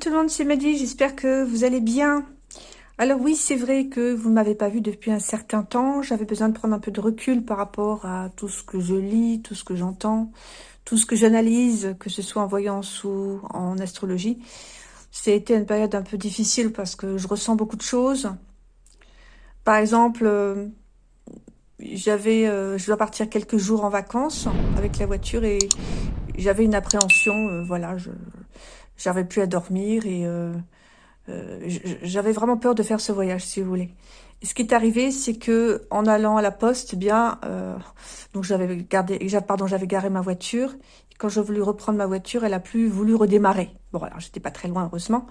Tout le monde, c'est Mehdi, j'espère que vous allez bien. Alors oui, c'est vrai que vous ne m'avez pas vu depuis un certain temps. J'avais besoin de prendre un peu de recul par rapport à tout ce que je lis, tout ce que j'entends, tout ce que j'analyse, que ce soit en voyance ou en astrologie. C'était une période un peu difficile parce que je ressens beaucoup de choses. Par exemple, euh, j'avais, euh, je dois partir quelques jours en vacances avec la voiture et j'avais une appréhension, euh, voilà, je j'avais plus à dormir et euh, euh, j'avais vraiment peur de faire ce voyage, si vous voulez. Et ce qui est arrivé, c'est que en allant à la poste, bien, euh, donc j'avais gardé, pardon, j'avais garé ma voiture. Quand j'ai voulu reprendre ma voiture, elle a plus voulu redémarrer. Bon, alors j'étais pas très loin, heureusement,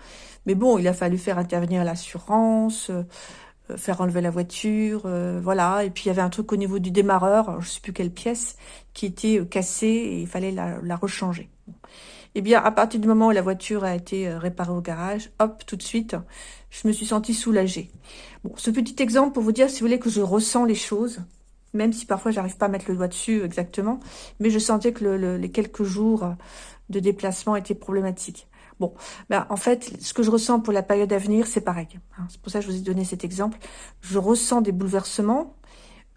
mais bon, il a fallu faire intervenir l'assurance. faire enlever la voiture, voilà. Et puis il y avait un truc au niveau du démarreur, je sais plus quelle pièce, qui était cassée et il fallait la, la rechanger. Eh bien, à partir du moment où la voiture a été euh, réparée au garage, hop, tout de suite, je me suis sentie soulagée. Bon, ce petit exemple pour vous dire, si vous voulez, que je ressens les choses, même si parfois j'arrive pas à mettre le doigt dessus exactement, mais je sentais que les quelques jours de déplacement étaient problématiques. Bon, ben, en fait, ce que je ressens pour la période à venir, c'est pareil. Hein. C'est pour ça que je vous ai donné cet exemple. Je ressens des bouleversements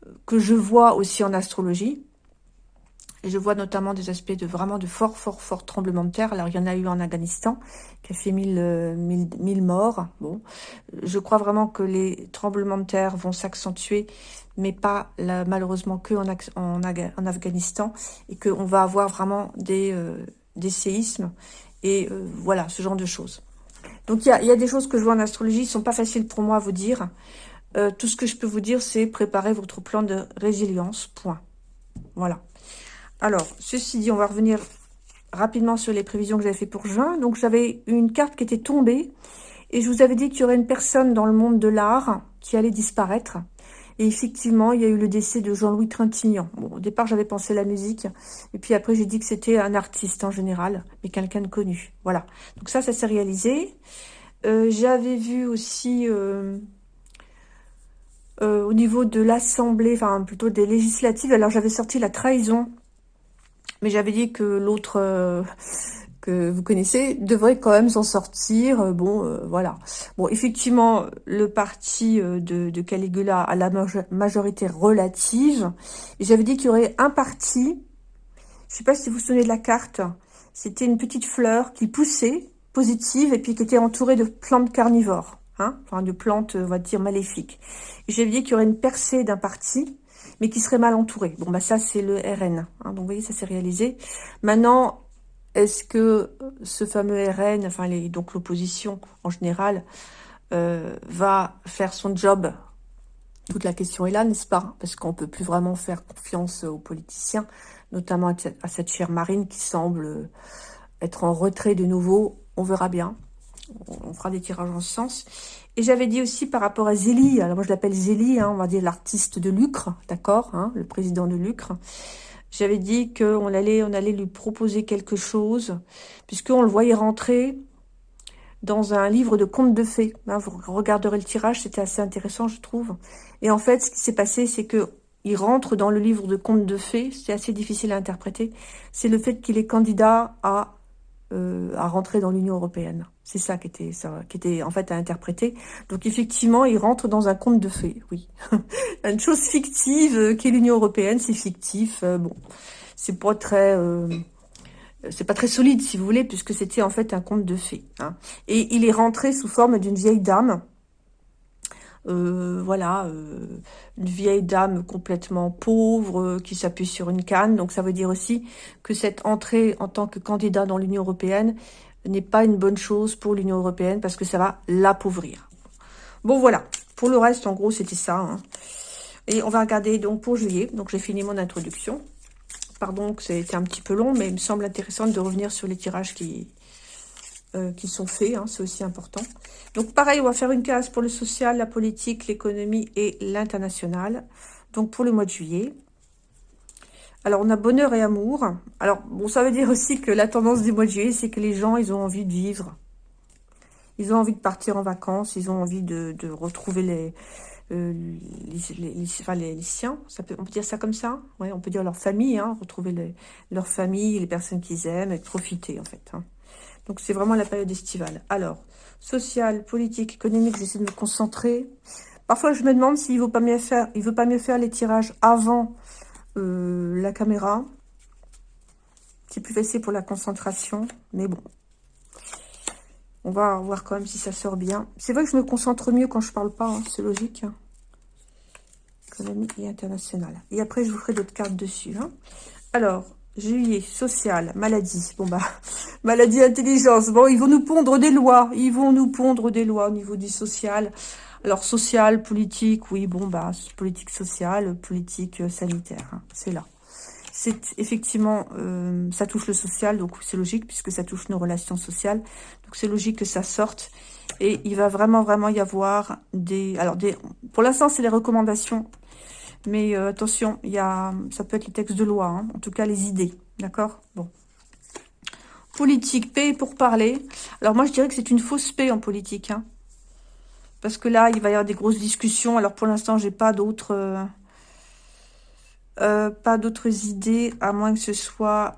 euh, que je vois aussi en astrologie, et je vois notamment des aspects de vraiment de fort, fort, fort tremblements de terre. Alors, il y en a eu en Afghanistan, qui a fait 1000, euh, morts. Bon, je crois vraiment que les tremblements de terre vont s'accentuer, mais pas malheureusement que en, en, Afghanistan, et qu'on va avoir vraiment des, euh, des séismes, et euh, voilà, ce genre de choses. Donc, il y a, y a, des choses que je vois en astrologie, qui sont pas faciles pour moi à vous dire. tout ce que je peux vous dire, c'est préparer votre plan de résilience, point. Voilà. Alors, ceci dit, on va revenir rapidement sur les prévisions que j'avais fait pour juin. Donc, j'avais une carte qui était tombée. Et je vous avais dit qu'il y aurait une personne dans le monde de l'art qui allait disparaître. Et effectivement, il y a eu le décès de Jean-Louis Trintignant. Bon, au départ, j'avais pensé la musique. Et puis après, j'ai dit que c'était un artiste en général, mais quelqu'un de connu. Voilà. Donc ça, ça s'est réalisé. Euh, j'avais vu aussi... Euh, euh, au niveau de l'Assemblée, enfin plutôt des législatives, alors j'avais sorti la trahison mais j'avais dit que l'autre euh, que vous connaissez devrait quand même s'en sortir. Euh, bon, euh, voilà. Bon, effectivement, le parti de, Caligula a la majorité relative. J'avais dit qu'il y aurait un parti, je sais pas si vous vous souvenez de la carte, c'était une petite fleur qui poussait, positive, et puis qui était entourée de plantes carnivores. Hein, enfin, de plantes, on va dire, maléfiques. J'avais dit qu'il y aurait une percée d'un parti, mais qui serait mal entouré. Bon, bah ça, c'est le RN. Hein. donc, vous voyez, ça s'est réalisé. Maintenant, est-ce que ce fameux RN, enfin, donc l'opposition en général, euh, va faire son job? Toute la question est là, n'est-ce pas? Parce qu'on peut plus vraiment faire confiance aux politiciens, notamment à cette chère Marine qui semble être en retrait de nouveau. On verra bien. On fera des tirages en ce sens. Et j'avais dit aussi par rapport à Zélie, alors moi je l'appelle Zélie, hein, on va dire l'artiste de Lucre, d'accord, hein, le président de Lucre. J'avais dit qu'on allait, lui proposer quelque chose, puisqu'on le voyait rentrer dans un livre de contes de fées. Hein, vous regarderez le tirage, c'était assez intéressant, je trouve. Et en fait, ce qui s'est passé, c'est que il rentre dans le livre de contes de fées, c'est assez difficile à interpréter, c'est le fait qu'il est candidat à euh, à rentrer dans l'Union européenne. C'est ça qui était, qui en fait à interpréter. Donc effectivement, il rentre dans un conte de fées, oui. Une chose fictive euh, qui est l'Union européenne, c'est fictif. Euh, bon, c'est pas très, c'est pas très solide si vous voulez, puisque c'était en fait un conte de fées. Hein. Et il est rentré sous forme d'une vieille dame euh, voilà, euh, une vieille dame complètement pauvre euh, qui s'appuie sur une canne. Donc ça veut dire aussi que cette entrée en tant que candidat dans l'Union européenne n'est pas une bonne chose pour l'Union européenne parce que ça va l'appauvrir. Bon voilà, pour le reste en gros c'était ça. Hein. Et on va regarder donc pour juillet. Donc j'ai fini mon introduction. Pardon que ça a été un petit peu long, mais il me semble intéressant de revenir sur les tirages qui, euh, qui sont faits, hein, c'est aussi important. Donc pareil, on va faire une case pour le social, la politique, l'économie et l'international. Donc pour le mois de juillet. Alors on a bonheur et amour. Alors bon, ça veut dire aussi que la tendance du mois de juillet, c'est que les gens, ils ont envie de vivre. Ils ont envie de partir en vacances, ils ont envie de, retrouver les, euh, les, siens, ça peut, on peut dire ça comme ça ouais, On peut dire leur famille, hein, retrouver leur famille, les personnes qu'ils aiment, et profiter en fait. Hein. Donc, c'est vraiment la période estivale. Alors, social, politique, économique, j'essaie de me concentrer. Parfois, je me demande s'il ne vaut pas mieux faire, il veut pas mieux faire les tirages avant euh, la caméra. C'est plus facile pour la concentration, mais bon. On va voir quand même si ça sort bien. C'est vrai que je me concentre mieux quand je parle pas, hein, c'est logique. Hein. Économique et international. Et après, je vous ferai d'autres cartes dessus. Hein. Alors, juillet, social, maladie. Bon, bah, maladie, intelligence. Bon, ils vont nous pondre des lois. Ils vont nous pondre des lois au niveau du social. Alors, social, politique, oui, bon, bah, politique sociale, politique euh, sanitaire. Hein, c'est là c'est effectivement, euh, ça touche le social, donc c'est logique puisque ça touche nos relations sociales. Donc c'est logique que ça sorte. Et il va vraiment, vraiment y avoir des... Alors, des, pour l'instant, c'est les recommandations. Mais euh, attention, y a, ça peut être les textes de loi, hein. en tout cas les idées. D'accord? Bon. Politique, paix pour parler. Alors moi, je dirais que c'est une fausse paix en politique. Hein. parce que là, il va y avoir des grosses discussions. Alors pour l'instant, j'ai pas d'autres... Euh, euh, pas d'autres idées, à moins que ce soit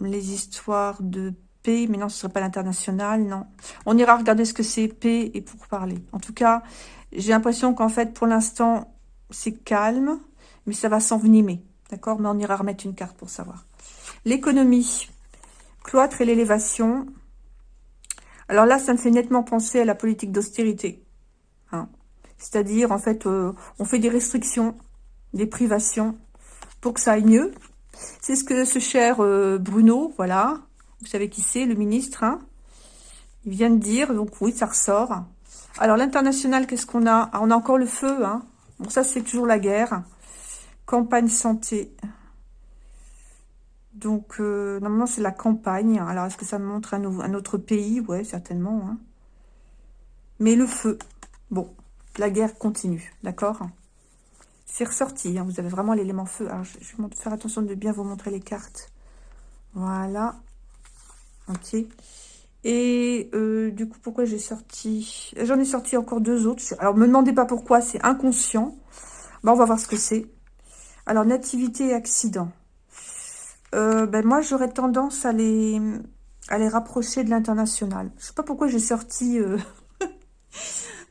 les histoires de paix. Mais non, ce ne serait pas l'international, non. On ira regarder ce que c'est paix et pour parler. En tout cas, j'ai l'impression qu'en fait, pour l'instant, c'est calme, mais ça va s'envenimer. D'accord? Mais on ira remettre une carte pour savoir. L'économie, cloître et l'élévation. Alors là, ça me fait nettement penser à la politique d'austérité. Hein. C'est-à-dire, en fait, euh, on fait des restrictions des privations pour que ça aille mieux. C'est ce que ce cher euh, Bruno, voilà, vous savez qui c'est, le ministre, hein, il vient de dire, donc oui, ça ressort. Alors l'international, qu'est-ce qu'on a? Ah, On a encore le feu, hein. Bon, ça c'est toujours la guerre. Campagne santé. Donc, euh, normalement, c'est la campagne. Alors, est-ce que ça montre un, autre pays? Ouais, certainement. Hein. Mais le feu. Bon, la guerre continue, d'accord? C'est ressorti, hein. vous avez vraiment l'élément feu. Alors, je, vais faire attention de bien vous montrer les cartes. Voilà. Ok. Et euh, du coup, pourquoi j'ai sorti J'en ai sorti encore deux autres. Alors, me demandez pas pourquoi, c'est inconscient. On va voir ce que c'est. Alors, nativité et accident. Euh, ben, moi, j'aurais tendance à les, à les rapprocher de l'international. Je sais pas pourquoi j'ai sorti... Euh,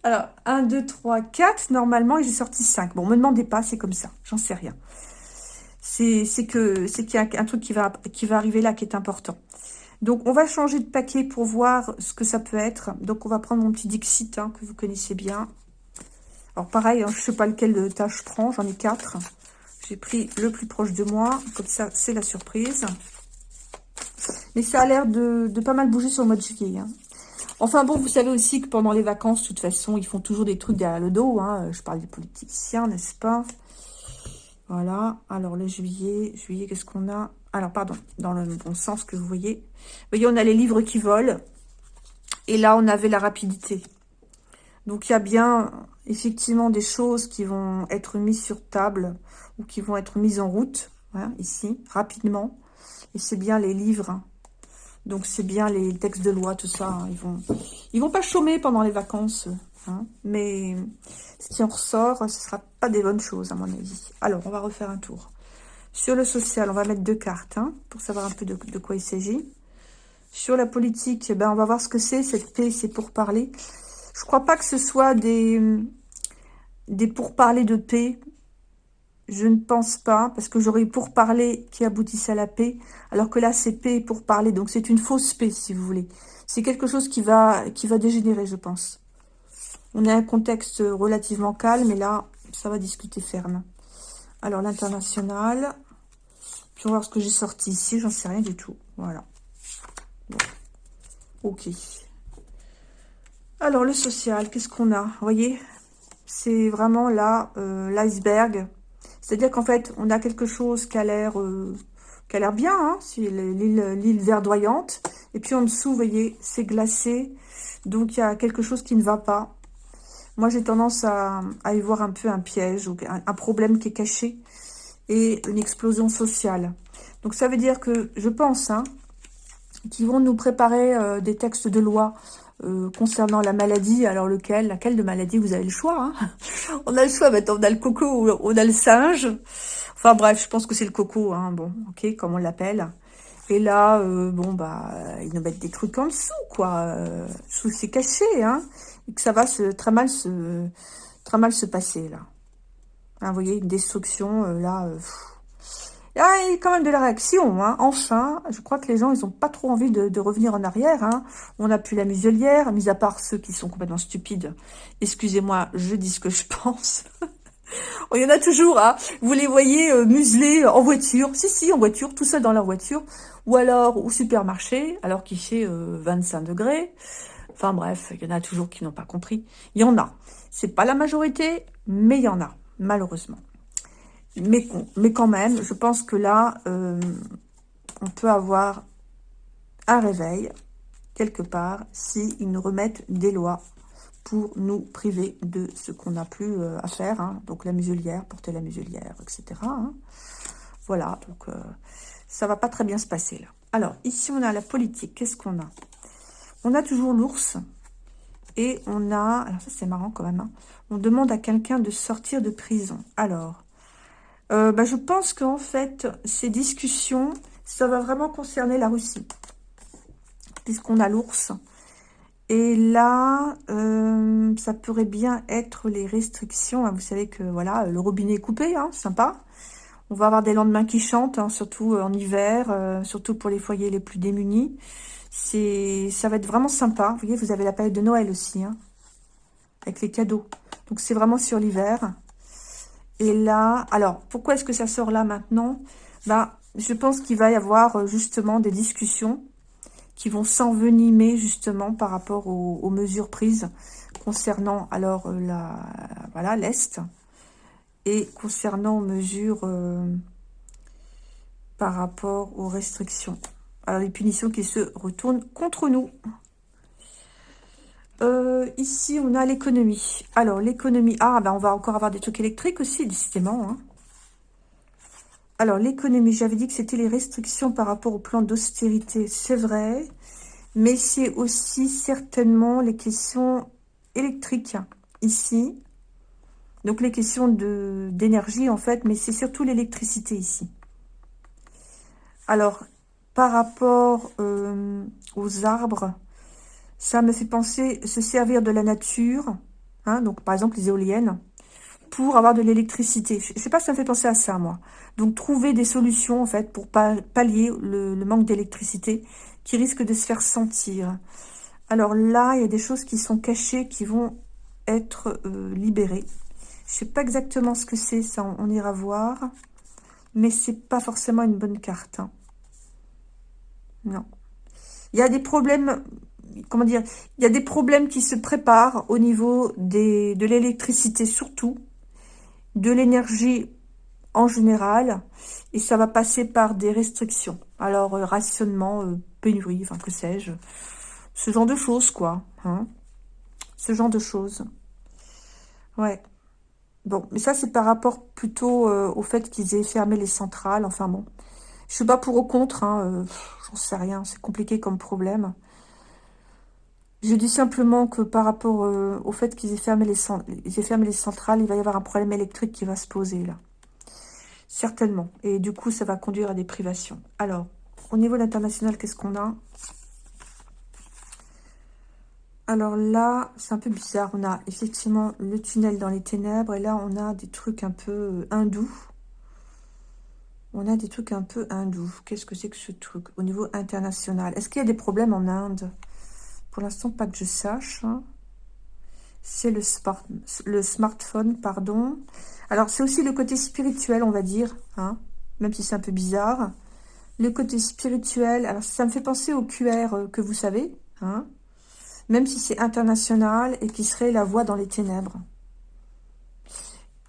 alors, 1, 2, 3, 4, normalement, et j'ai sorti 5. Bon, me demandez pas, c'est comme ça, j'en sais rien. C'est qu'il y a un truc qui va, qui va arriver là qui est important. Donc, on va changer de paquet pour voir ce que ça peut être. Donc, on va prendre mon petit Dixit hein, que vous connaissez bien. Alors, pareil, hein, je ne sais pas lequel de tâche je prends, j'en ai 4. J'ai pris le plus proche de moi, comme ça, c'est la surprise. Mais ça a l'air de, pas mal bouger sur le mois de juillet. Hein. Enfin bon, vous savez aussi que pendant les vacances, de toute façon, ils font toujours des trucs derrière le dos. Je parle des politiciens, n'est-ce pas? Voilà. Alors, le juillet, juillet, qu'est-ce qu'on a? Alors, pardon, dans le bon sens que vous voyez. Vous voyez, on a les livres qui volent. Et là, on avait la rapidité. Donc, il y a bien, effectivement, des choses qui vont être mises sur table ou qui vont être mises en route, hein, ici, rapidement. Et c'est bien les livres donc, c'est bien les textes de loi, tout ça. Hein. Ils vont vont pas chômer pendant les vacances. Hein. mais qui en ressort, ce ne sera pas des bonnes choses, à mon avis. Alors, on va refaire un tour. Sur le social, on va mettre deux cartes hein, pour savoir un peu de, quoi il s'agit. Sur la politique, eh ben, on va voir ce que c'est. Cette paix, c'est pour parler. Je crois pas que ce soit des, des pourparlers de paix. Je ne pense pas, parce que j'aurais pour parler qui aboutissent à la paix, alors que là, c'est paix pour parler. Donc, c'est une fausse paix, si vous voulez. C'est quelque chose qui va, qui va dégénérer, je pense. On a un contexte relativement calme, et là, ça va discuter ferme. Alors, l'international. Puis, on va voir ce que j'ai sorti ici. J'en sais rien du tout. Voilà. Ok. Alors, le social, qu'est-ce qu'on a? Vous voyez C'est vraiment là, euh, l'iceberg c'est-à-dire qu'en fait, on a quelque chose qui a l'air euh, l'air bien, hein, l'île verdoyante. Et puis en dessous, vous voyez, c'est glacé. Donc, il y a quelque chose qui ne va pas. Moi, j'ai tendance à, y voir un peu un piège ou un, problème qui est caché et une explosion sociale. Donc, ça veut dire que, je pense, hein, qu'ils vont nous préparer euh, des textes de loi euh, concernant la maladie, alors lequel, laquelle de maladie, vous avez le choix. Hein on a le choix, maintenant on a le coco ou on a le singe. Enfin bref, je pense que c'est le coco, hein, bon, ok, comme on l'appelle. Et là, euh, bon, bah, ils nous mettent des trucs en dessous, quoi. sous c'est caché, hein. Et que ça va se, très mal se, très mal se passer, là. Hein, vous voyez, une destruction, là, il y a quand même de la réaction, hein. enfin. Je crois que les gens, ils n'ont pas trop envie de, revenir en arrière. Hein. On n'a plus la muselière, mis à part ceux qui sont complètement stupides. Excusez-moi, je dis ce que je pense. Oh, il y en a toujours, hein. Vous les voyez euh, muselés en voiture. Si, si, en voiture, tout seul dans leur voiture. Ou alors au supermarché, alors qu'il fait 25 euh, degrés. Enfin bref, il y en a toujours qui n'ont pas compris. Il y en a. C'est pas la majorité, mais il y en a, malheureusement. Mais, quand même, je pense que là, euh, on peut avoir un réveil, quelque part, s'ils nous remettent des lois pour nous priver de ce qu'on n'a plus euh, à faire. Hein. donc la muselière, porter la muselière, etc. Hein. Voilà, donc euh, ça va pas très bien se passer là. Alors, ici on a la politique, qu'est-ce qu'on a? On a toujours l'ours, et on a, alors ça c'est marrant quand même, hein. on demande à quelqu'un de sortir de prison. Alors, euh, bah, je pense qu'en fait, ces discussions, ça va vraiment concerner la Russie. Puisqu'on a l'ours. Et là, euh, ça pourrait bien être les restrictions. Hein. Vous savez que voilà, le robinet est coupé, hein, sympa. On va avoir des lendemains qui chantent, hein, surtout en hiver, euh, surtout pour les foyers les plus démunis. Ça va être vraiment sympa. Vous voyez, vous avez la période de Noël aussi, avec les cadeaux. Donc c'est vraiment sur l'hiver. Et là, alors, pourquoi est-ce que ça sort là maintenant? Bah, Je pense qu'il va y avoir euh, justement des discussions qui vont s'envenimer justement par rapport aux, mesures prises concernant alors euh, la voilà l'Est et concernant mesures euh, par rapport aux restrictions. Alors les punitions qui se retournent contre nous. Euh, ici, on a l'économie. Alors, l'économie... Ah, ben on va encore avoir des trucs électriques aussi, décidément. Hein. Alors, l'économie, j'avais dit que c'était les restrictions par rapport au plan d'austérité. C'est vrai. Mais c'est aussi certainement les questions électriques, ici. Donc, les questions d'énergie, en fait. Mais c'est surtout l'électricité, ici. Alors, par rapport euh, aux arbres ça me fait penser se servir de la nature, hein, donc par exemple les éoliennes, pour avoir de l'électricité. Je sais pas, ça me fait penser à ça, moi. Donc trouver des solutions, en fait, pour pallier le, manque d'électricité qui risque de se faire sentir. Alors là, il y a des choses qui sont cachées, qui vont être euh, libérées. Je sais pas exactement ce que c'est, ça on, ira voir. Mais c'est pas forcément une bonne carte. Hein. Non. Il y a des problèmes comment dire, il y a des problèmes qui se préparent au niveau de l'électricité surtout, de l'énergie en général, et ça va passer par des restrictions. Alors, euh, rationnement, euh, pénurie, enfin, que sais-je, ce genre de choses, quoi. Hein ce genre de choses. Ouais. Bon, mais ça, c'est par rapport plutôt euh, au fait qu'ils aient fermé les centrales. Enfin, bon. Je suis pas pour ou contre, hein, j'en sais rien, c'est compliqué comme problème. Je dis simplement que par rapport euh, au fait qu'ils aient, fermé les centrales, il va y avoir un problème électrique qui va se poser là. Certainement. Et du coup, ça va conduire à des privations. Alors, au niveau international, qu'est-ce qu'on a? Alors là, c'est un peu bizarre. On a effectivement le tunnel dans les ténèbres. Et là, on a des trucs un peu euh, hindous. On a des trucs un peu hindous. Qu'est-ce que c'est que ce truc au niveau international? Est-ce qu'il y a des problèmes en Inde? Pour l'instant, pas que je sache. Hein. C'est le, smartphone, pardon. Alors, c'est aussi le côté spirituel, on va dire, hein, même si c'est un peu bizarre. Le côté spirituel, alors ça me fait penser au QR euh, que vous savez, hein, même si c'est international et qui serait la voix dans les ténèbres.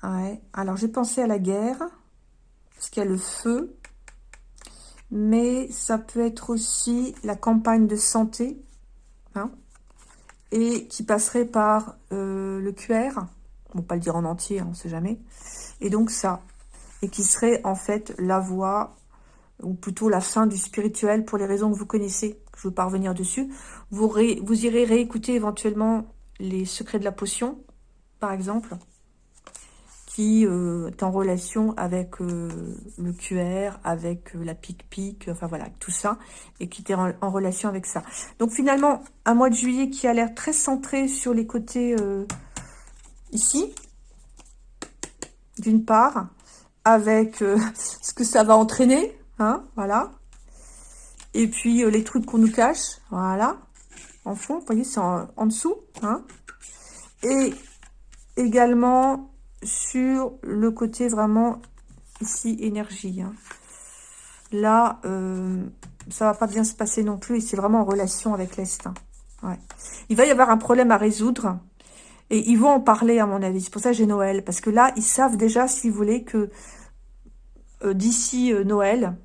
Ouais. Alors, j'ai pensé à la guerre, parce qu'il y a le feu, mais ça peut être aussi la campagne de santé, Hein, et qui passerait par euh, le QR, on va pas le dire en entier, hein, on sait jamais, et donc ça, et qui serait en fait la voie, ou plutôt la fin du spirituel, pour les raisons que vous connaissez, je ne veux pas revenir dessus, vous irez réécouter éventuellement les secrets de la potion, par exemple, qui euh, est en relation avec euh, le QR, avec euh, la pic-pic, enfin voilà, tout ça, et qui était en, relation avec ça. Donc finalement, un mois de juillet qui a l'air très centré sur les côtés ici, d'une part, avec ce que ça va entraîner, hein, voilà. Et puis les trucs qu'on nous cache, voilà, en fond, vous voyez, c'est en, en, dessous, hein. Et également sur le côté vraiment ici énergie. Hein. Là, euh, ça va pas bien se passer non plus et c'est vraiment en relation avec l'Est. Ouais. Il va y avoir un problème à résoudre et ils vont en parler à mon avis. C'est pour ça que j'ai Noël parce que là, ils savent déjà, si vous voulez, que euh, d'ici euh, Noël,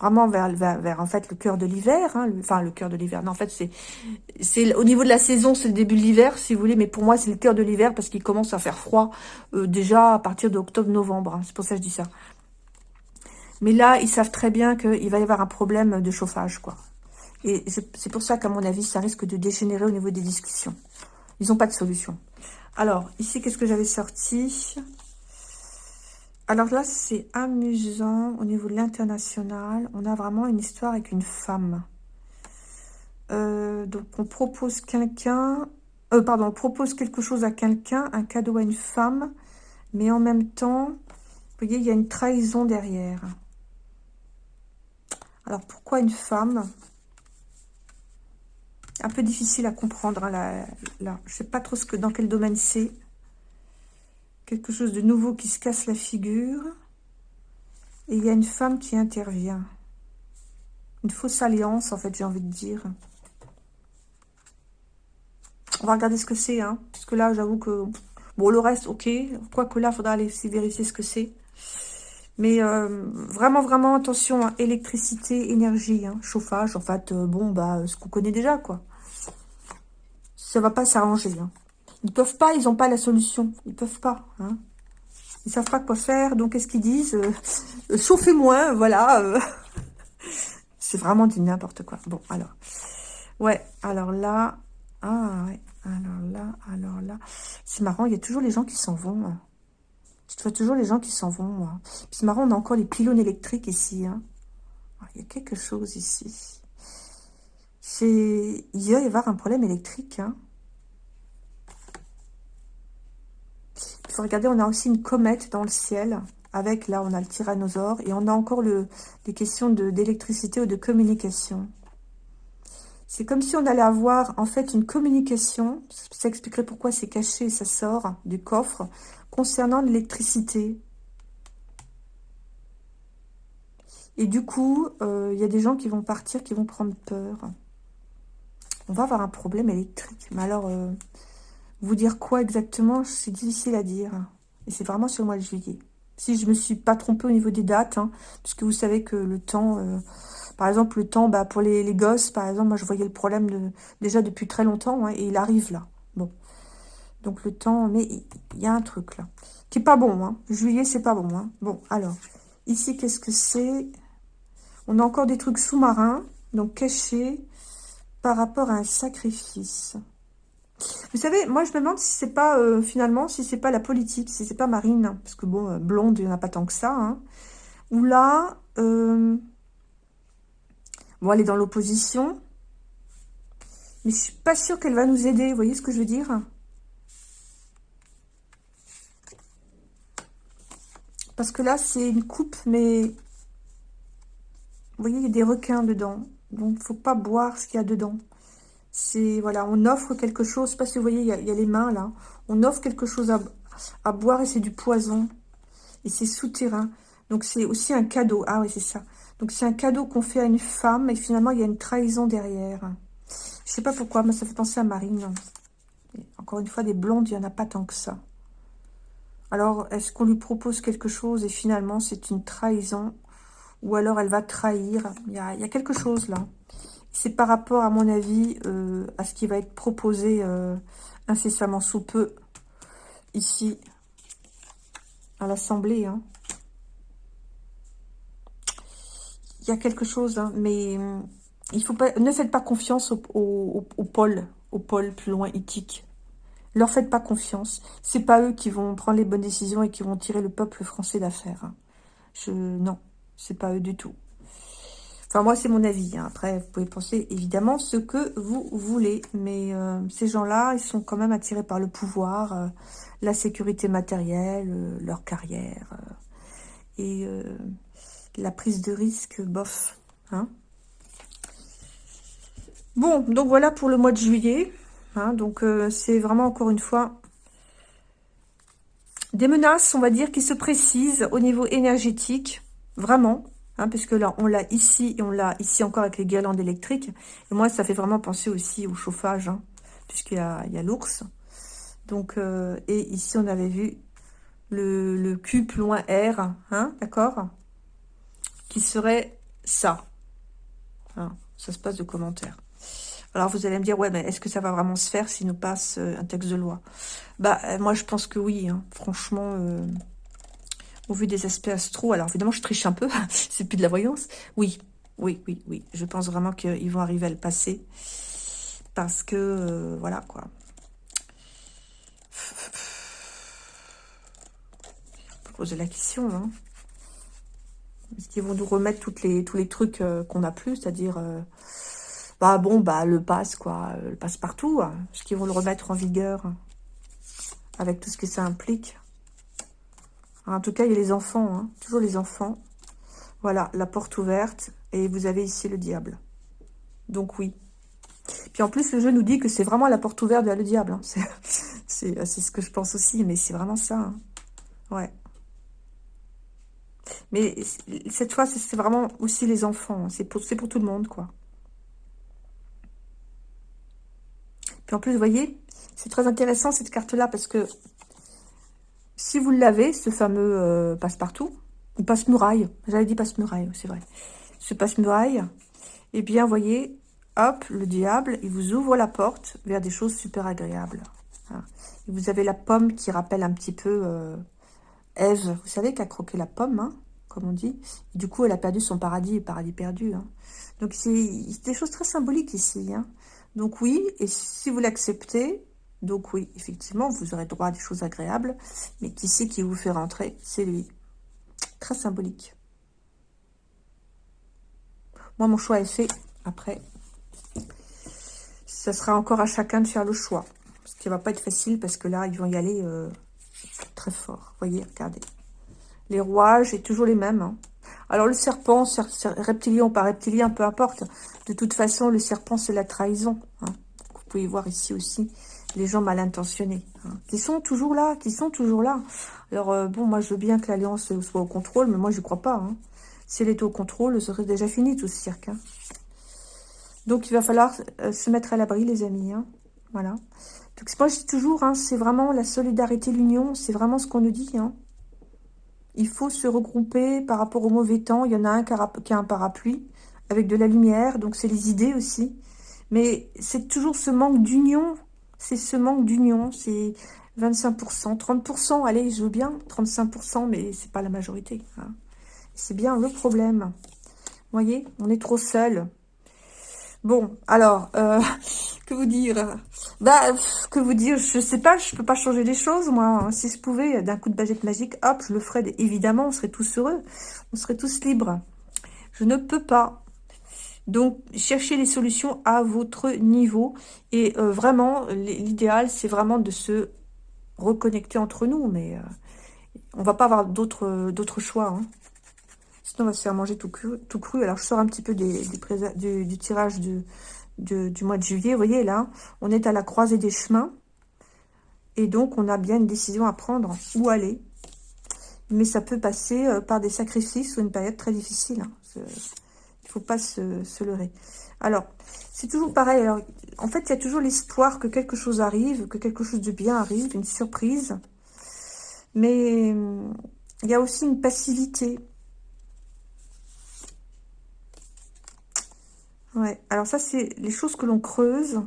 vraiment vers, vers, en fait le cœur de l'hiver, hein, enfin le cœur de l'hiver. Non, en fait c'est au niveau de la saison, c'est le début de l'hiver si vous voulez, mais pour moi c'est le cœur de l'hiver parce qu'il commence à faire froid euh, déjà à partir d'octobre-novembre. Hein, c'est pour ça que je dis ça. Mais là, ils savent très bien qu'il va y avoir un problème de chauffage, quoi. Et c'est pour ça qu'à mon avis, ça risque de dégénérer au niveau des discussions. Ils n'ont pas de solution. Alors, ici, qu'est-ce que j'avais sorti? Alors là, c'est amusant au niveau de l'international. On a vraiment une histoire avec une femme. Euh, donc, on propose quelqu'un... Euh, pardon, on propose quelque chose à quelqu'un, un cadeau à une femme. Mais en même temps, vous voyez, il y a une trahison derrière. Alors, pourquoi une femme? Un peu difficile à comprendre, hein. Je ne sais pas trop ce que, dans quel domaine c'est quelque chose de nouveau qui se casse la figure. Et il y a une femme qui intervient. Une fausse alliance, en fait, j'ai envie de dire. On va regarder ce que c'est, hein. Parce que là, j'avoue que... Bon, le reste, ok. Quoique là, il faudra aller vérifier ce que c'est. Mais euh, vraiment, vraiment, attention, hein. électricité, énergie, hein. chauffage, en fait, euh, bon, bah, ce qu'on connaît déjà, quoi. Ça va pas s'arranger, hein. Ils peuvent pas, ils n'ont pas la solution. Ils peuvent pas. Hein. Ils savent pas quoi faire. Donc, qu'est-ce qu'ils disent euh, Chauffez moins, voilà. Euh. C'est vraiment du n'importe quoi. Bon, alors. Ouais, alors là... Ah, ouais. Alors là, alors là... C'est marrant, il y a toujours les gens qui s'en vont. Hein. Je vois toujours les gens qui s'en vont. C'est marrant, on a encore les pylônes électriques ici. Hein. Ah, il y a quelque chose ici. Il va y avoir un problème électrique, hein. Il faut regarder, on a aussi une comète dans le ciel. Avec, là, on a le tyrannosaure. Et on a encore le, des questions d'électricité ou de communication. C'est comme si on allait avoir, en fait, une communication. Ça expliquerait pourquoi c'est caché et ça sort du coffre. Concernant l'électricité. Et du coup, euh, il y a des gens qui vont partir, qui vont prendre peur. On va avoir un problème électrique. Mais alors... Euh, vous dire quoi exactement, c'est difficile à dire. Et c'est vraiment sur le mois de juillet. Si je me suis pas trompée au niveau des dates, hein, puisque vous savez que le temps, euh, par exemple, le temps, bah, pour les, gosses, par exemple, moi je voyais le problème déjà depuis très longtemps, hein, et il arrive là. Bon. Donc le temps, mais il y, a un truc là, qui est pas bon. Hein. Juillet, c'est pas bon. Bon, alors, ici, qu'est-ce que c'est? On a encore des trucs sous-marins, donc cachés, par rapport à un sacrifice. Vous savez, moi je me demande si c'est pas, euh, finalement, si c'est pas la politique, si c'est pas Marine, parce que bon, euh, blonde, il n'y en a pas tant que ça, hein, ou là, euh, bon, elle est dans l'opposition, mais je suis pas sûre qu'elle va nous aider, vous voyez ce que je veux dire? Parce que là, c'est une coupe, mais... Vous voyez, il y a des requins dedans. Donc, il faut pas boire ce qu'il y a dedans. C'est, voilà, on offre quelque chose, je sais pas si vous voyez, il y, a, les mains là. On offre quelque chose à, boire et c'est du poison. Et c'est souterrain. Donc c'est aussi un cadeau. Ah oui, c'est ça. Donc c'est un cadeau qu'on fait à une femme et finalement il y a une trahison derrière. Je sais pas pourquoi, mais ça fait penser à Marine. encore une fois, des blondes, il n'y en a pas tant que ça. Alors, est-ce qu'on lui propose quelque chose et finalement c'est une trahison? Ou alors elle va trahir? Il y a quelque chose là. C'est par rapport, à mon avis, euh, à ce qui va être proposé euh, incessamment sous peu, ici, à l'Assemblée. Hein. Il y a quelque chose, hein, mais euh, il faut pas, ne faites pas confiance au, au, au plus loin éthique. Leur faites pas confiance. C'est pas eux qui vont prendre les bonnes décisions et qui vont tirer le peuple français d'affaire. Hein. Je Non, c'est pas eux du tout. Enfin, moi, c'est mon avis. Hein. Après, vous pouvez penser, évidemment, ce que vous voulez. Mais euh, ces gens-là, ils sont quand même attirés par le pouvoir, euh, la sécurité matérielle, euh, leur carrière. et la prise de risque, bof. Hein. Bon, donc voilà pour le mois de juillet. Hein. donc, c'est vraiment, encore une fois, des menaces, on va dire, qui se précisent au niveau énergétique. Vraiment. Hein, puisque là, on l'a ici et on l'a ici encore avec les guirlandes électriques. Et moi, ça fait vraiment penser aussi au chauffage, hein, puisqu'il y a, l'ours. Donc, euh, et ici, on avait vu le, le plus loin R, hein, d'accord Qui serait ça. ça se passe de commentaires. Alors, vous allez me dire, ouais, mais est-ce que ça va vraiment se faire s'il nous passe euh, un texte de loi? Bah, euh, moi, je pense que oui, franchement au vu des aspects astro. Alors évidemment, je triche un peu, c'est plus de la voyance. Oui, oui, oui, oui. Je pense vraiment qu'ils vont arriver à le passer. Parce que, euh, voilà, quoi. Poser la question, hein. Est-ce qu'ils vont nous remettre toutes les, tous les trucs euh, qu'on a plus, c'est-à-dire... Euh, bah bon, bah le passe, quoi, le passe partout. Hein. Est-ce qu'ils vont le remettre en vigueur avec tout ce que ça implique? En tout cas, il y a les enfants, hein. toujours les enfants. Voilà, la porte ouverte. Et vous avez ici le diable. Donc oui. Puis en plus, le jeu nous dit que c'est vraiment la porte ouverte vers le diable. Hein. C'est ce que je pense aussi, mais c'est vraiment ça. Hein. Ouais. Mais cette fois, c'est vraiment aussi les enfants. C'est pour, pour tout le monde, quoi. Puis en plus, vous voyez, c'est très intéressant cette carte-là parce que si vous l'avez, ce fameux euh, passe-partout, ou passe-muraille, j'avais dit passe-muraille, c'est vrai, ce passe-muraille, eh bien, voyez, hop, le diable, il vous ouvre la porte vers des choses super agréables. Hein. vous avez la pomme qui rappelle un petit peu euh, Ève, vous savez, qui a croqué la pomme, hein, comme on dit? du coup, elle a perdu son paradis, paradis perdu. Hein. Donc, c'est des choses très symboliques ici. Donc oui, et si vous l'acceptez, donc oui, effectivement, vous aurez droit à des choses agréables. Mais qui c'est qui vous fait rentrer? C'est lui. Très symbolique. Moi, mon choix est fait. Après, ça sera encore à chacun de faire le choix. Ce qui ne va pas être facile parce que là, ils vont y aller euh, très fort. Voyez, regardez. Les rouages, c'est toujours les mêmes. Hein. Alors, le serpent, reptilien ou pas reptilien, peu importe. De toute façon, le serpent, c'est la trahison. Hein. Vous pouvez voir ici aussi les gens mal intentionnés, hein, qui sont toujours là, qui sont toujours là. Alors, euh, bon, moi, je veux bien que l'Alliance soit au contrôle, mais moi, je crois pas. Hein. Si elle était au contrôle, ce serait déjà fini, tout ce cirque. Hein. Donc, il va falloir euh, se mettre à l'abri, les amis. Voilà. Donc, moi, je dis toujours, c'est vraiment la solidarité, l'union, c'est vraiment ce qu'on nous dit. Il faut se regrouper par rapport au mauvais temps. Il y en a un qui a, qui a un parapluie avec de la lumière, donc c'est les idées aussi. Mais c'est toujours ce manque d'union c'est ce manque d'union, c'est 25%, 30%, allez, je veux bien, 35%, mais c'est pas la majorité. Hein. C'est bien le problème. Vous voyez, on est trop seul. Bon, alors, euh, que vous dire? Bah, que vous dire? Je sais pas, je peux pas changer les choses, moi. Hein. Si je pouvais, d'un coup de baguette magique, hop, je le ferais. Évidemment, on serait tous heureux. On serait tous libres. Je ne peux pas. Donc, cherchez les solutions à votre niveau. Et euh, vraiment, l'idéal, c'est vraiment de se reconnecter entre nous. Mais euh, on va pas avoir d'autres choix. Hein. Sinon, on va se faire manger tout cru. Tout cru. Alors, je sors un petit peu des, du, tirage du, du mois de juillet. Vous voyez, là, on est à la croisée des chemins. Et donc, on a bien une décision à prendre. Où aller mais ça peut passer euh, par des sacrifices ou une période très difficile. Hein faut pas se, leurrer. Alors, c'est toujours pareil. Alors, en fait, il y a toujours l'espoir que quelque chose arrive, que quelque chose de bien arrive, une surprise. Mais il y a aussi une passivité. Ouais, alors ça, c'est les choses que l'on creuse.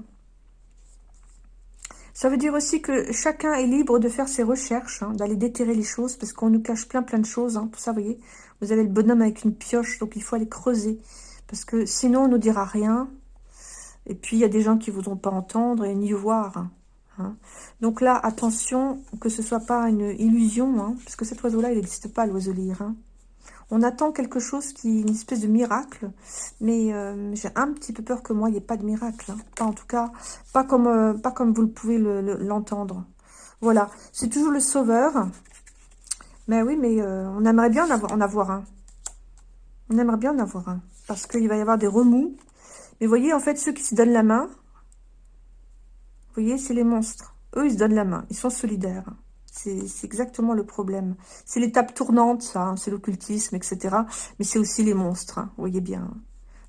Ça veut dire aussi que chacun est libre de faire ses recherches, hein, d'aller déterrer les choses, parce qu'on nous cache plein plein de choses. Hein, pour ça, vous voyez, vous avez le bonhomme avec une pioche, donc il faut aller creuser. Parce que sinon, on ne nous dira rien. Et puis, il y a des gens qui ne voudront pas entendre et ni voir. Hein. Donc là, attention que ce soit pas une illusion, hein, parce que cet oiseau-là, il n'existe pas, l'oiseau. Hein. On attend quelque chose qui une espèce de miracle, mais euh, j'ai un petit peu peur que moi, il n'y ait pas de miracle. Pas en tout cas, pas comme, euh, pas comme vous le pouvez l'entendre. voilà, c'est toujours le sauveur. Mais oui, mais euh, on aimerait bien en avoir, un. On aimerait bien en avoir un, parce qu'il va y avoir des remous. Mais vous voyez, en fait, ceux qui se donnent la main, vous voyez, c'est les monstres. Eux, ils se donnent la main. Ils sont solidaires. C'est exactement le problème. C'est l'étape tournante, ça. Hein, c'est l'occultisme, etc. Mais c'est aussi les monstres. Hein, vous voyez bien.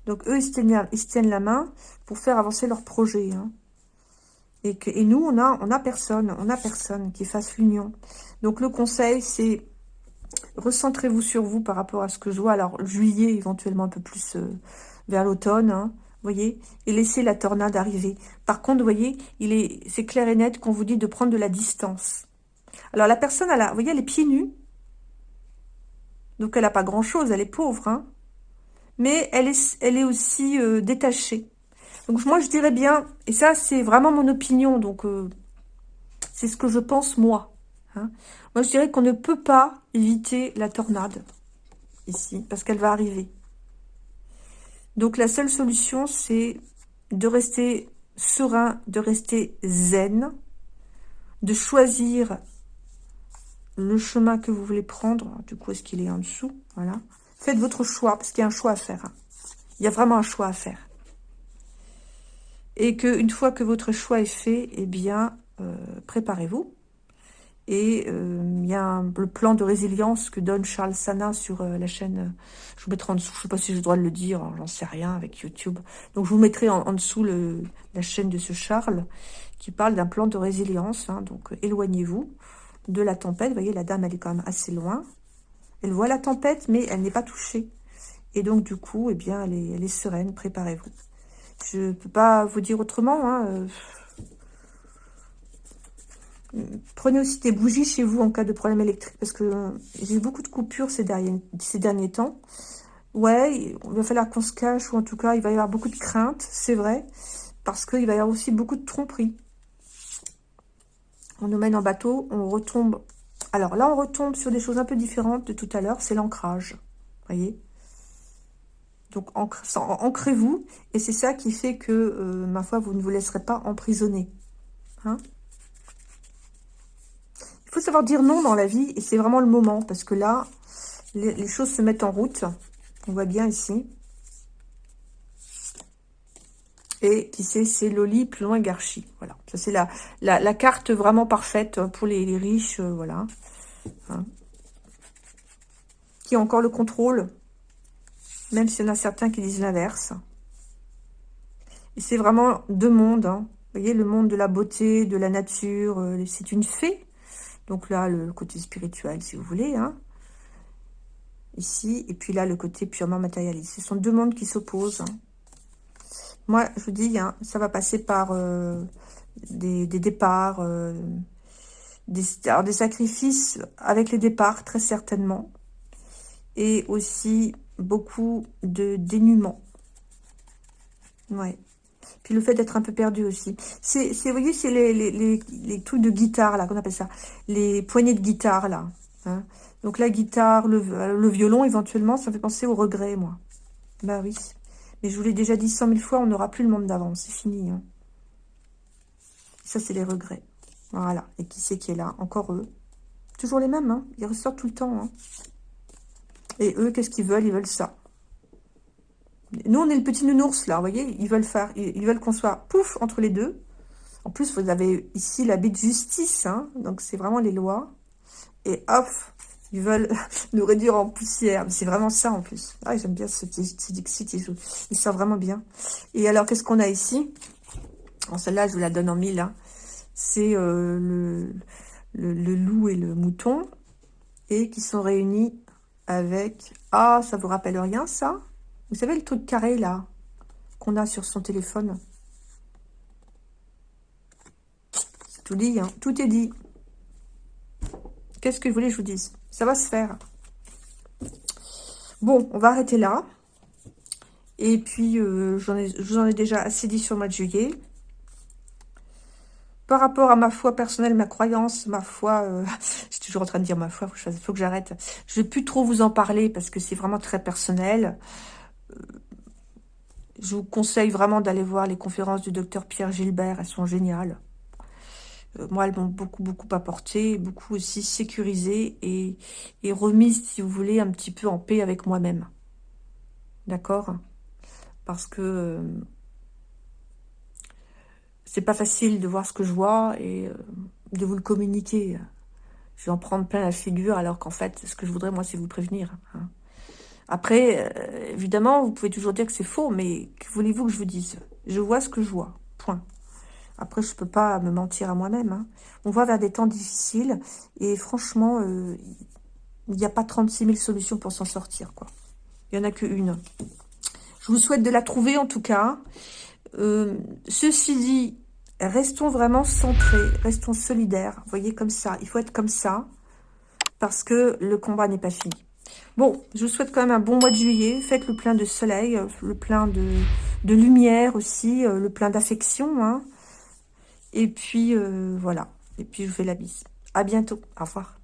Donc, eux, ils se, tiennent, ils se, tiennent, la main pour faire avancer leur projet. Hein. Et, nous, on a, on a personne. On a personne qui fasse l'union. Donc, le conseil, c'est recentrez-vous sur vous par rapport à ce que je vois. Alors, juillet, éventuellement un peu plus euh, vers l'automne voyez, et laisser la tornade arriver. Par contre, voyez, il est, c'est clair et net qu'on vous dit de prendre de la distance. Alors, la personne, elle a, voyez, elle est pieds nus. Donc, elle n'a pas grand-chose, elle est pauvre, hein. Mais elle est, elle est aussi euh, détachée. Donc, moi, je dirais bien, et ça, c'est vraiment mon opinion, donc euh, c'est ce que je pense, moi. Hein. Moi, je dirais qu'on ne peut pas éviter la tornade, ici, parce qu'elle va arriver. Donc la seule solution, c'est de rester serein, de rester zen, de choisir le chemin que vous voulez prendre. Du coup, est-ce qu'il est en dessous? Voilà. Faites votre choix, parce qu'il y a un choix à faire. Hein. Il y a vraiment un choix à faire. Et qu'une fois que votre choix est fait, eh bien, euh, préparez-vous. Et euh, il y a le plan de résilience que donne Charles Sana sur euh, la chaîne. Je vous mettrai en dessous, je ne sais pas si j'ai le droit de le dire, j'en sais rien avec YouTube. Donc je vous mettrai en, dessous la chaîne de ce Charles qui parle d'un plan de résilience. Hein. donc éloignez-vous de la tempête. Vous voyez, la dame, elle est quand même assez loin. Elle voit la tempête, mais elle n'est pas touchée. Et donc du coup, eh bien, elle est sereine, préparez-vous. Je ne peux pas vous dire autrement. Hein, Prenez aussi des bougies chez vous en cas de problème électrique, parce que j'ai eu beaucoup de coupures ces derniers, ces derniers temps. Ouais, il va falloir qu'on se cache, ou en tout cas, il va y avoir beaucoup de craintes, c'est vrai, parce qu'il va y avoir aussi beaucoup de tromperies. On nous mène en bateau, on retombe. Alors là, on retombe sur des choses un peu différentes de tout à l'heure, c'est l'ancrage, voyez donc, ancrez-vous, et c'est ça qui fait que, euh, ma foi, vous ne vous laisserez pas emprisonner. Hein faut savoir dire non dans la vie, et c'est vraiment le moment, parce que là, les, choses se mettent en route. On voit bien ici. Et qui sait, c'est Loli plus loin Garchi. Voilà, ça c'est la, la, carte vraiment parfaite pour les, riches, euh, voilà. Hein. Qui a encore le contrôle, même s'il y en a certains qui disent l'inverse. Et c'est vraiment deux mondes, hein. Vous voyez, le monde de la beauté, de la nature, euh, c'est une fée. Donc là, le côté spirituel, si vous voulez. Hein. Ici. Et puis là, le côté purement matérialiste. Ce sont deux mondes qui s'opposent. Hein. Moi, je vous dis, ça va passer par euh, des, départs, euh, des, des sacrifices avec les départs, très certainement. Et aussi beaucoup de dénuement. Ouais. Puis le fait d'être un peu perdu aussi. C'est, vous voyez, c'est les, les, les, de guitare, là, qu'on appelle ça. Les poignées de guitare, là. Hein. Donc la guitare, le, le, violon, éventuellement, ça fait penser au regret, moi. Bah oui. Mais je vous l'ai déjà dit cent mille fois, on n'aura plus le monde d'avant. C'est fini. Hein. Ça, c'est les regrets. Voilà. Et qui c'est qui est là? Encore eux. Toujours les mêmes, hein. Ils ressortent tout le temps, hein. Et eux, qu'est-ce qu'ils veulent? Ils veulent ça. Nous, on est le petit nounours, là, vous voyez? Ils veulent faire, ils, veulent qu'on soit pouf entre les deux. En plus, vous avez ici la de justice, hein, donc c'est vraiment les lois. Et hop, ils veulent nous réduire en poussière. C'est vraiment ça, en plus. Ah, j'aime bien ce petit Dixit, il sort vraiment bien. Et alors, qu'est-ce qu'on a ici? Celle-là, je vous la donne en mille. Hein. C'est euh, le loup et le mouton, et qui sont réunis avec... Ah, ça vous rappelle rien, ça? Vous savez le truc carré là qu'on a sur son téléphone? C'est tout dit, hein tout est dit. Qu'est-ce que vous voulez que je vous dise? Ça va se faire. Bon, on va arrêter là. Et puis, euh, je vous en ai déjà assez dit sur le mois de juillet. par rapport à ma foi personnelle, ma croyance, ma foi, euh, je suis toujours en train de dire ma foi, il faut que j'arrête. Je ne vais plus trop vous en parler parce que c'est vraiment très personnel. Euh, je vous conseille vraiment d'aller voir les conférences du docteur Pierre Gilbert, elles sont géniales. Euh, moi, elles m'ont beaucoup, beaucoup apporté, beaucoup aussi sécurisé et, et remise, si vous voulez, un petit peu en paix avec moi-même. D'accord? Parce que c'est pas facile de voir ce que je vois et euh, de vous le communiquer. Je vais en prendre plein la figure alors qu'en fait, ce que je voudrais, moi, c'est vous prévenir. Hein. Après, euh, évidemment, vous pouvez toujours dire que c'est faux, mais que voulez-vous que je vous dise? Je vois ce que je vois, point. Après, je peux pas me mentir à moi-même. Hein. On va vers des temps difficiles et franchement, euh, il n'y a pas 36 000 solutions pour s'en sortir. quoi. Il n'y en a qu'une. Je vous souhaite de la trouver en tout cas. Euh, ceci dit, restons vraiment centrés, restons solidaires. Voyez, comme ça. Il faut être comme ça parce que le combat n'est pas fini. Bon, je vous souhaite quand même un bon mois de juillet. Faites le plein de soleil, le plein de, lumière aussi, euh, le plein d'affection. Hein. Et puis, euh, voilà. Et puis, je vous fais la bise. À bientôt. Au revoir.